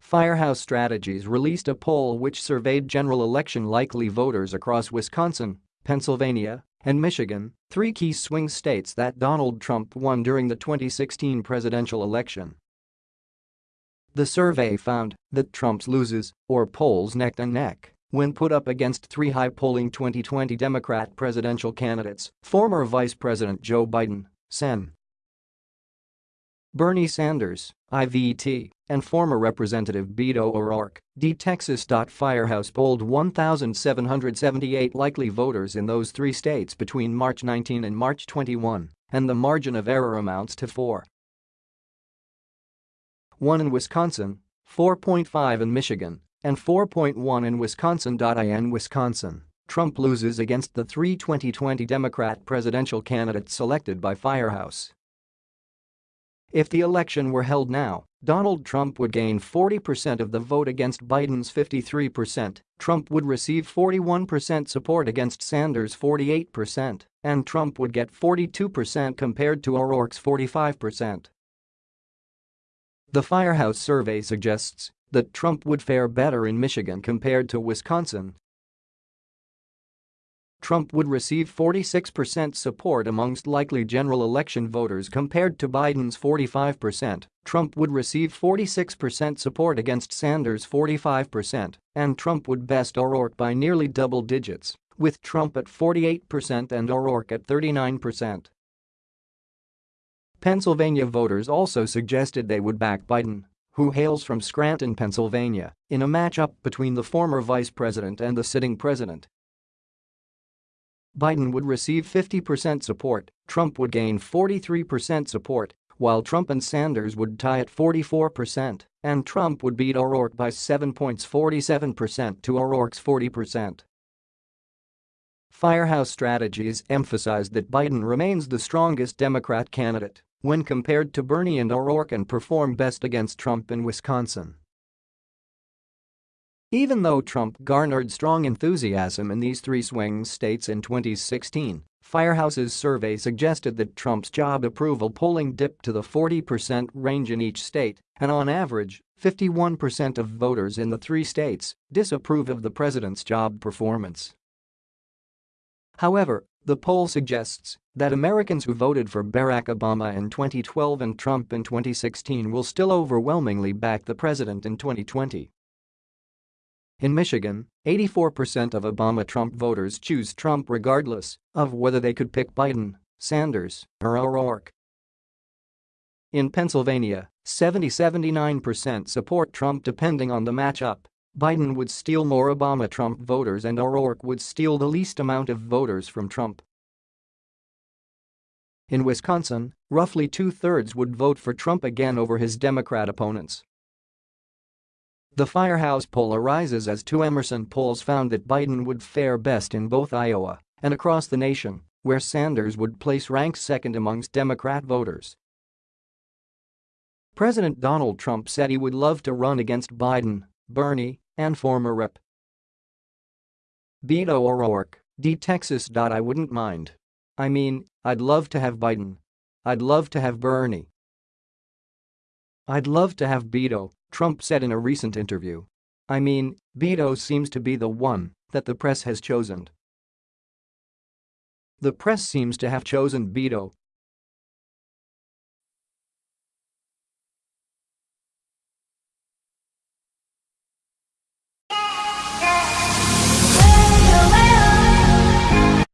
Firehouse Strategies released a poll which surveyed general election likely voters across Wisconsin, Pennsylvania, and Michigan, three key swing states that Donald Trump won during the 2016 presidential election. The survey found that Trump's loses or polls neck and neck when put up against three high-polling 2020 Democrat presidential candidates, former Vice President Joe Biden, Sen. Bernie Sanders, IVT, and former Representative Beto O'Rourke, D. Texas. Firehouse polled 1,778 likely voters in those three states between March 19 and March 21, and the margin of error amounts to 4. 1 in Wisconsin, 4.5 in Michigan, and 4.1 in Wisconsin. In Wisconsin, Trump loses against the three 2020 Democrat presidential candidates selected by Firehouse. If the election were held now, Donald Trump would gain 40% of the vote against Biden's 53%, Trump would receive 41% support against Sanders' 48%, and Trump would get 42% compared to O'Rourke's 45%. The Firehouse survey suggests that Trump would fare better in Michigan compared to Wisconsin Trump would receive 46% support amongst likely general election voters compared to Biden's 45%, Trump would receive 46% support against Sanders' 45%, and Trump would best O'Rourke by nearly double digits, with Trump at 48% and O'Rourke at 39%. Pennsylvania voters also suggested they would back Biden, who hails from Scranton, Pennsylvania, in a matchup between the former vice president and the sitting president Biden would receive 50% support, Trump would gain 43% support, while Trump and Sanders would tie at 44%, and Trump would beat O'Rourke by 7 points 47% to O'Rourke's 40%. Firehouse Strategies emphasized that Biden remains the strongest Democrat candidate when compared to Bernie and O'Rourke and performed best against Trump in Wisconsin. Even though Trump garnered strong enthusiasm in these three swing states in 2016, Firehouse's survey suggested that Trump's job approval polling dipped to the 40% range in each state, and on average, 51% of voters in the three states disapprove of the president's job performance. However, the poll suggests that Americans who voted for Barack Obama in 2012 and Trump in 2016 will still overwhelmingly back the president in 2020. In Michigan, 84% of Obama-Trump voters choose Trump regardless of whether they could pick Biden, Sanders, or O'Rourke. In Pennsylvania, 70-79% support Trump depending on the matchup. Biden would steal more Obama-Trump voters and O'Rourke would steal the least amount of voters from Trump. In Wisconsin, roughly two-thirds would vote for Trump again over his Democrat opponents. The Firehouse poll arises as two Emerson polls found that Biden would fare best in both Iowa and across the nation, where Sanders would place rank second amongst Democrat voters. President Donald Trump said he would love to run against Biden, Bernie, and former Rep. Beto O'Rourke, D. Texas. I wouldn't mind. I mean, I'd love to have Biden. I'd love to have Bernie. I'd love to have Beto, Trump said in a recent interview. I mean, Beto seems to be the one that the press has chosen. The press seems to have chosen Beto,